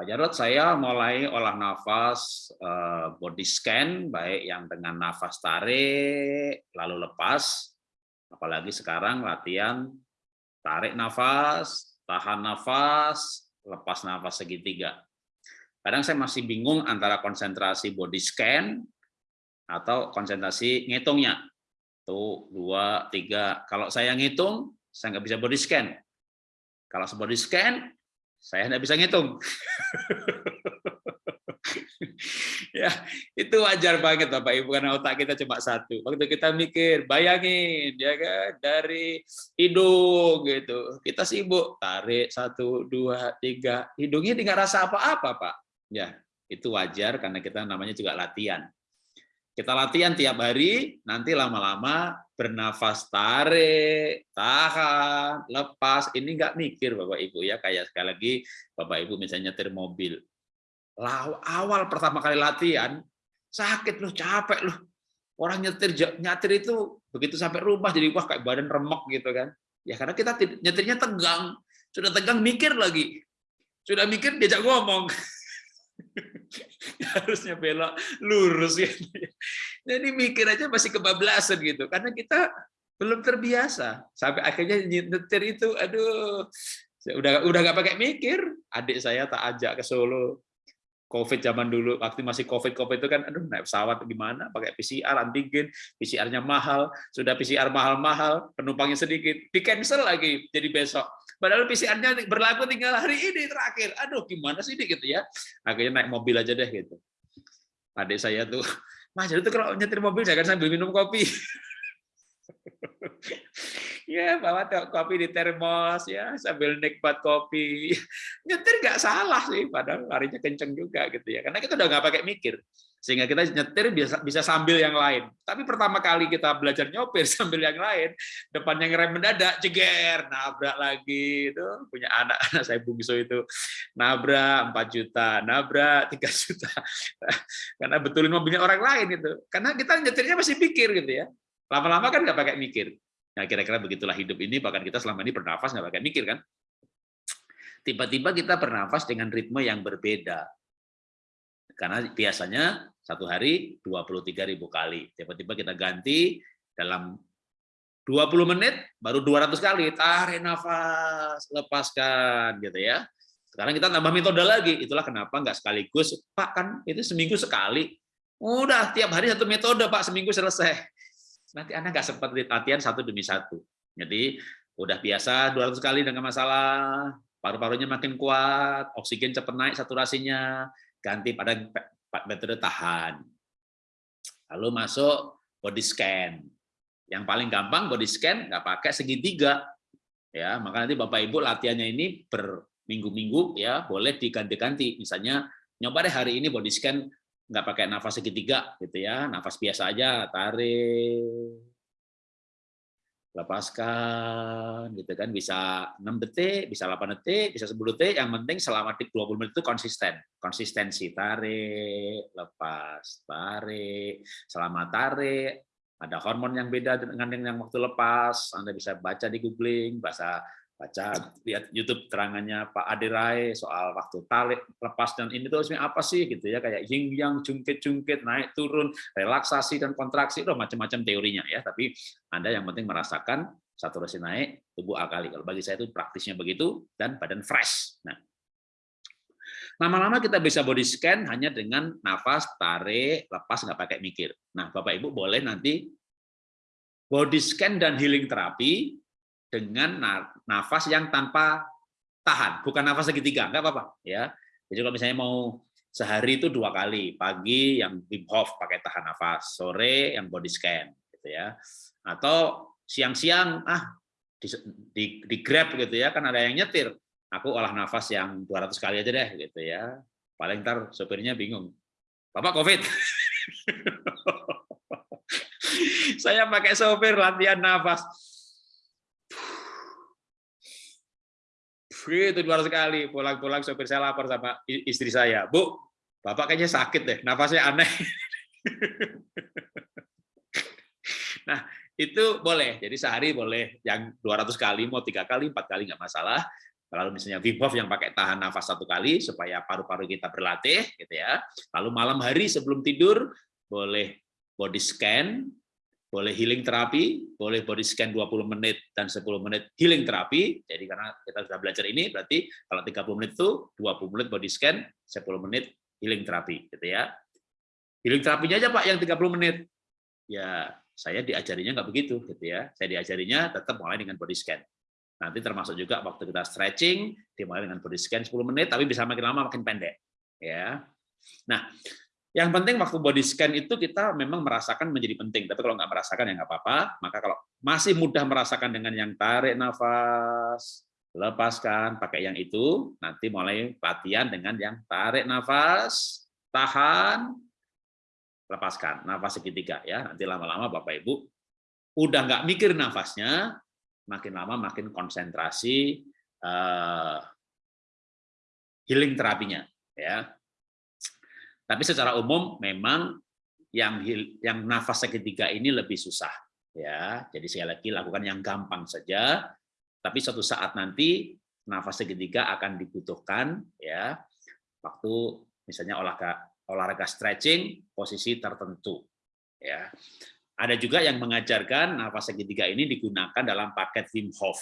Pak Jarod, saya mulai olah nafas eh, body scan, baik yang dengan nafas tarik, lalu lepas, apalagi sekarang latihan tarik nafas, tahan nafas, lepas nafas segitiga. Kadang saya masih bingung antara konsentrasi body scan atau konsentrasi ngitungnya. Tuh, dua, tiga. Kalau saya ngitung, saya nggak bisa body scan. Kalau body scan, saya nggak bisa ngitung. ya itu wajar banget Bapak Ibu karena otak kita cuma satu. Waktu kita mikir, bayangin ya kan dari hidung gitu. Kita sibuk tarik satu, dua, tiga. Hidungnya tidak rasa apa-apa Pak. Ya itu wajar karena kita namanya juga latihan. Kita latihan tiap hari, nanti lama-lama bernafas tarik, tahan, lepas. Ini nggak mikir Bapak Ibu ya, kayak sekali lagi Bapak Ibu misalnya nyetir mobil. Awal pertama kali latihan, sakit loh, capek loh. Orang nyetir nyetir itu begitu sampai rumah jadi wah kayak badan remek gitu kan. Ya karena kita nyetirnya tegang. Sudah tegang mikir lagi. Sudah mikir diajak ngomong. harusnya belok lurus ya. Jadi mikir aja masih kebablasan gitu. Karena kita belum terbiasa. Sampai akhirnya nyetir itu aduh udah udah nggak pakai mikir. Adik saya tak ajak ke Solo. COVID zaman dulu, waktu masih COVID COVID itu kan, aduh naik pesawat gimana, pakai PCR antigen, PCR-nya mahal, sudah PCR mahal-mahal, penumpangnya sedikit, di cancel lagi. Jadi besok. Padahal PCR-nya berlaku tinggal hari ini terakhir. Aduh gimana sih ini gitu ya. Akhirnya naik mobil aja deh gitu. Adik saya tuh, Mas itu kalau nyetir mobil jangan sambil minum kopi. ya bawa kopi di termos ya sambil nikmat kopi. Nyetir nggak salah sih padahal larinya kenceng juga gitu ya. Karena kita udah nggak pakai mikir sehingga kita nyetir bisa bisa sambil yang lain. Tapi pertama kali kita belajar nyopir sambil yang lain depannya ngerem mendadak ceger nabrak lagi itu punya anak anak saya bungsu itu. Nabrak 4 juta nabrak 3 juta. Karena betulin mobilnya orang lain itu. Karena kita nyetirnya masih pikir gitu ya. Lama-lama kan nggak pakai mikir Nah, kira-kira begitulah hidup ini, bahkan kita selama ini bernafas nggak pakai mikir kan? Tiba-tiba kita bernafas dengan ritme yang berbeda. Karena biasanya satu hari 23 ribu kali. Tiba-tiba kita ganti dalam 20 menit baru 200 kali. Tarik nafas, lepaskan gitu ya. Sekarang kita tambah metode lagi. Itulah kenapa nggak sekaligus. Pak kan itu seminggu sekali. Udah tiap hari satu metode Pak, seminggu selesai nanti Anda nggak sempat latihan satu demi satu. Jadi udah biasa 200 kali dengan masalah, paru-parunya makin kuat, oksigen cepat naik saturasinya, ganti pada metode tahan. Lalu masuk body scan. Yang paling gampang body scan nggak pakai segitiga. Ya, maka nanti Bapak Ibu latihannya ini berminggu-minggu ya, boleh diganti-ganti. Misalnya nyoba deh hari ini body scan nggak pakai nafas segitiga gitu ya. Nafas biasa aja tarik lepaskan gitu kan. Bisa 6 detik bisa 8 detik bisa 10 detik. Yang penting selama 20 menit itu konsisten. Konsistensi tarik lepas tarik. Selama tarik ada hormon yang beda dengan yang waktu lepas. Anda bisa baca di googling bahasa baca lihat YouTube terangannya Pak Adirai soal waktu talik lepas dan ini tuh apa sih gitu ya kayak yin yang jungkit-jungkit naik turun relaksasi dan kontraksi itu macam-macam teorinya ya. Tapi Anda yang penting merasakan saturasi naik tubuh akali. Kalau bagi saya itu praktisnya begitu dan badan fresh. Nah lama-lama kita bisa body scan hanya dengan nafas tarik lepas nggak pakai mikir. Nah Bapak Ibu boleh nanti body scan dan healing terapi dengan nafas yang tanpa tahan, bukan nafas segitiga, nggak apa-apa ya. Jadi kalau misalnya mau sehari itu dua kali, pagi yang Wim Hof pakai tahan nafas, sore yang body scan, gitu ya. Atau siang-siang ah di, di, di grab gitu ya, kan ada yang nyetir, aku olah nafas yang 200 kali aja deh gitu ya. Paling ntar sopirnya bingung, bapak covid. Saya pakai sopir latihan nafas itu luar sekali. Pulang-pulang sopir saya lapor sama istri saya. Bu bapak kayaknya sakit deh. Nafasnya aneh. Nah itu boleh. Jadi sehari boleh. Yang 200 kali mau tiga kali empat kali nggak masalah. Lalu misalnya Wim yang pakai tahan nafas satu kali supaya paru-paru kita berlatih, gitu ya. Lalu malam hari sebelum tidur boleh body scan, boleh healing terapi, boleh body scan 20 menit dan 10 menit healing terapi. Jadi karena kita sudah belajar ini, berarti kalau 30 menit itu 20 menit body scan, 10 menit healing terapi, gitu ya. Healing terapinya aja Pak yang 30 menit. Ya, saya diajarinya nggak begitu, gitu ya. Saya diajarinya tetap mulai dengan body scan. Nanti termasuk juga waktu kita stretching, dimulai dengan body scan 10 menit, tapi bisa makin lama makin pendek. Ya. Nah, yang penting waktu body scan itu kita memang merasakan menjadi penting, tapi kalau nggak merasakan ya nggak apa-apa. Maka kalau masih mudah merasakan dengan yang tarik nafas, lepaskan, pakai yang itu, nanti mulai latihan dengan yang tarik nafas, tahan, lepaskan, nafas segitiga ya. Nanti lama-lama Bapak Ibu udah nggak mikir nafasnya, makin lama makin konsentrasi uh, healing terapinya ya tapi secara umum memang yang yang nafas segitiga ini lebih susah ya. Jadi sekali lagi lakukan yang gampang saja. Tapi suatu saat nanti nafas segitiga akan dibutuhkan ya waktu misalnya olahraga olahraga stretching posisi tertentu ya. Ada juga yang mengajarkan nafas segitiga ini digunakan dalam paket Wim Hof.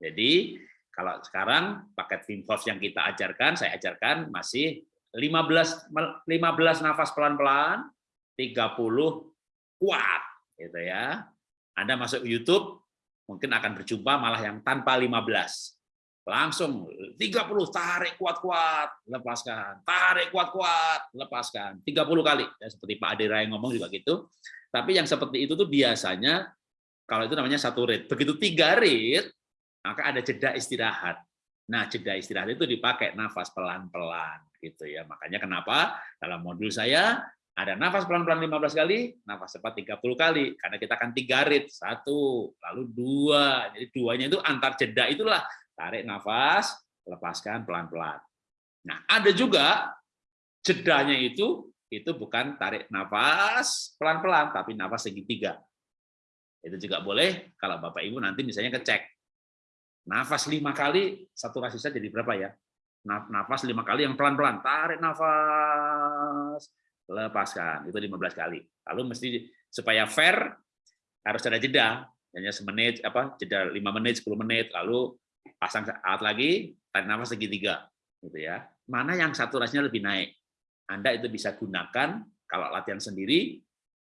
Jadi kalau sekarang paket Wim Hof yang kita ajarkan, saya ajarkan masih 15 15 nafas pelan-pelan, 30 kuat gitu ya. Anda masuk YouTube mungkin akan berjumpa malah yang tanpa 15. Langsung 30 tarik kuat-kuat, lepaskan. Tarik kuat-kuat, lepaskan. 30 kali. Ya, seperti Pak Adira yang ngomong juga gitu. Tapi yang seperti itu tuh biasanya kalau itu namanya satu rit. Begitu tiga rit, maka ada jeda istirahat. Nah, jeda istirahat itu dipakai nafas pelan-pelan gitu ya. Makanya kenapa dalam modul saya ada nafas pelan-pelan 15 kali, nafas cepat 30 kali, karena kita akan tiga rit, satu, lalu dua, jadi duanya itu antar jeda itulah, tarik nafas, lepaskan pelan-pelan. Nah, ada juga jedanya itu, itu bukan tarik nafas pelan-pelan, tapi nafas segitiga. Itu juga boleh, kalau Bapak Ibu nanti misalnya kecek, nafas lima kali, satu saturasi jadi berapa ya? nafas lima kali yang pelan-pelan tarik nafas lepaskan itu 15 kali. Lalu mesti supaya fair harus ada jeda hanya semenit apa jeda lima menit 10 menit lalu pasang alat lagi tarik nafas segitiga gitu ya. Mana yang saturasinya lebih naik? Anda itu bisa gunakan kalau latihan sendiri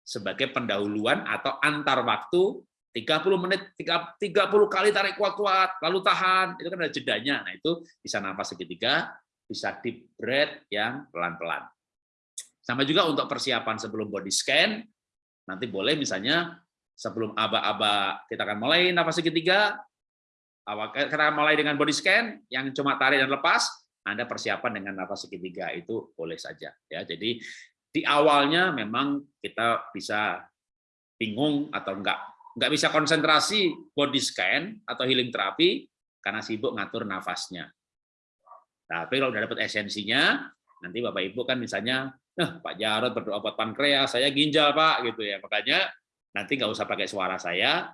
sebagai pendahuluan atau antar waktu 30 menit, 30 kali tarik kuat-kuat, lalu tahan, itu kan ada jedanya. Nah itu bisa nafas segitiga, bisa deep breath yang pelan-pelan. Sama juga untuk persiapan sebelum body scan, nanti boleh misalnya sebelum aba-aba kita akan mulai nafas segitiga, kita akan mulai dengan body scan yang cuma tarik dan lepas, Anda persiapan dengan nafas segitiga itu boleh saja. ya Jadi di awalnya memang kita bisa bingung atau enggak nggak bisa konsentrasi body scan atau healing terapi karena sibuk ngatur nafasnya. Tapi kalau udah dapat esensinya, nanti Bapak Ibu kan misalnya, nah Pak Jarod berdoa buat pankreas, saya ginjal Pak, gitu ya. Makanya nanti nggak usah pakai suara saya,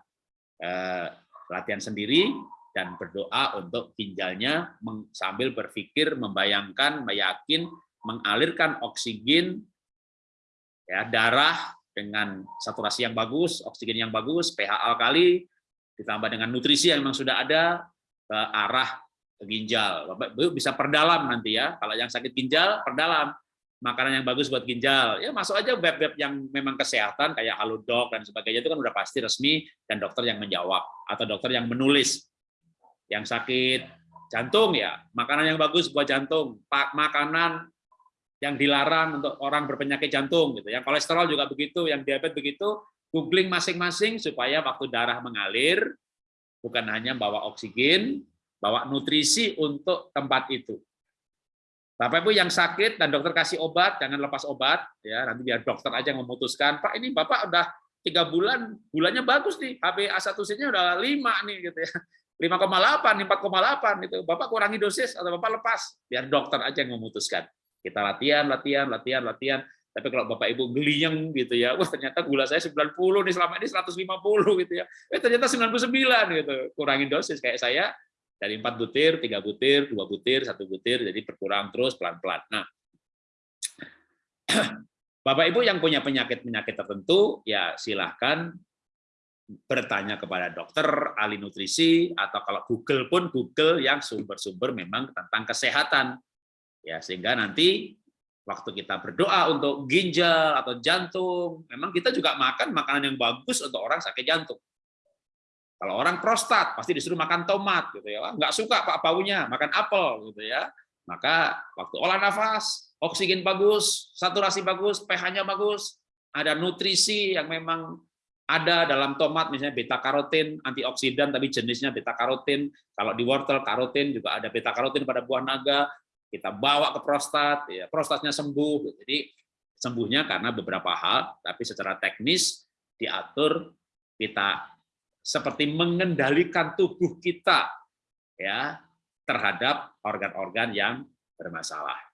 eh, latihan sendiri dan berdoa untuk ginjalnya sambil berpikir, membayangkan, meyakin, mengalirkan oksigen, ya darah dengan saturasi yang bagus, oksigen yang bagus, pH alkali, ditambah dengan nutrisi yang memang sudah ada ke arah ginjal. Bapak bisa perdalam nanti ya. Kalau yang sakit ginjal, perdalam. Makanan yang bagus buat ginjal. Ya masuk aja web-web yang memang kesehatan kayak Halodoc dan sebagainya itu kan udah pasti resmi dan dokter yang menjawab atau dokter yang menulis. Yang sakit jantung ya, makanan yang bagus buat jantung. Makanan yang dilarang untuk orang berpenyakit jantung gitu. Yang kolesterol juga begitu, yang diabetes begitu, googling masing-masing supaya waktu darah mengalir bukan hanya bawa oksigen, bawa nutrisi untuk tempat itu. Bapak Ibu yang sakit dan dokter kasih obat, jangan lepas obat ya, nanti biar dokter aja yang memutuskan, Pak ini Bapak udah tiga bulan, bulannya bagus nih, HbA1c-nya udah lima nih gitu ya. 5,8, 4,8 itu. Bapak kurangi dosis atau Bapak lepas, biar dokter aja yang memutuskan. Kita latihan, latihan, latihan, latihan. Tapi kalau Bapak Ibu geliyeng gitu ya, wah ternyata gula saya 90 nih selama ini 150 gitu ya. Eh ternyata 99 gitu. Kurangin dosis kayak saya Dari empat butir, tiga butir, dua butir, satu butir, jadi berkurang terus pelan-pelan. Nah, Bapak Ibu yang punya penyakit-penyakit tertentu, ya silahkan bertanya kepada dokter, ahli nutrisi, atau kalau Google pun Google yang sumber-sumber memang tentang kesehatan. Ya, sehingga nanti waktu kita berdoa untuk ginjal atau jantung, memang kita juga makan makanan yang bagus untuk orang sakit jantung. Kalau orang prostat pasti disuruh makan tomat gitu ya. Nggak suka Pak baunya, makan apel gitu ya. Maka waktu olah nafas, oksigen bagus, saturasi bagus, pH-nya bagus, ada nutrisi yang memang ada dalam tomat misalnya beta karotin antioksidan tapi jenisnya beta karotin kalau di wortel karotin juga ada beta karotin pada buah naga kita bawa ke prostat ya prostatnya sembuh jadi sembuhnya karena beberapa hal tapi secara teknis diatur kita seperti mengendalikan tubuh kita ya terhadap organ-organ yang bermasalah.